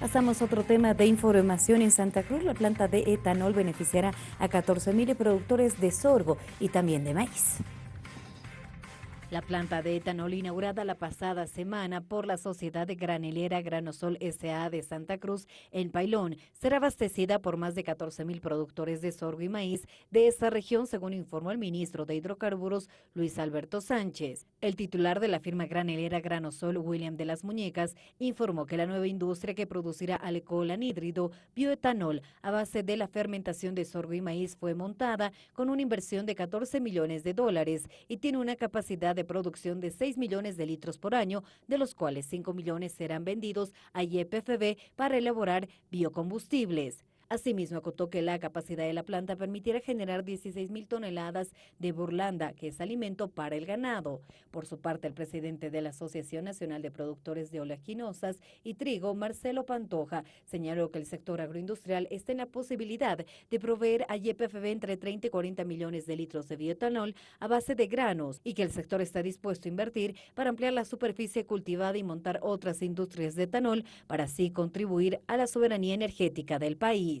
Pasamos a otro tema de información en Santa Cruz. La planta de etanol beneficiará a 14.000 productores de sorgo y también de maíz. La planta de etanol inaugurada la pasada semana por la Sociedad de Granelera Granosol S.A. de Santa Cruz en Pailón será abastecida por más de 14 mil productores de sorgo y maíz de esa región, según informó el ministro de Hidrocarburos Luis Alberto Sánchez. El titular de la firma granelera Granosol, William de las Muñecas, informó que la nueva industria que producirá alcohol anhídrido bioetanol a base de la fermentación de sorgo y maíz fue montada con una inversión de 14 millones de dólares y tiene una capacidad de de producción de 6 millones de litros por año, de los cuales 5 millones serán vendidos a YPFB para elaborar biocombustibles. Asimismo, acotó que la capacidad de la planta permitirá generar 16 mil toneladas de burlanda, que es alimento para el ganado. Por su parte, el presidente de la Asociación Nacional de Productores de Oleaginosas y Trigo, Marcelo Pantoja, señaló que el sector agroindustrial está en la posibilidad de proveer a YPFB entre 30 y 40 millones de litros de bioetanol a base de granos y que el sector está dispuesto a invertir para ampliar la superficie cultivada y montar otras industrias de etanol para así contribuir a la soberanía energética del país.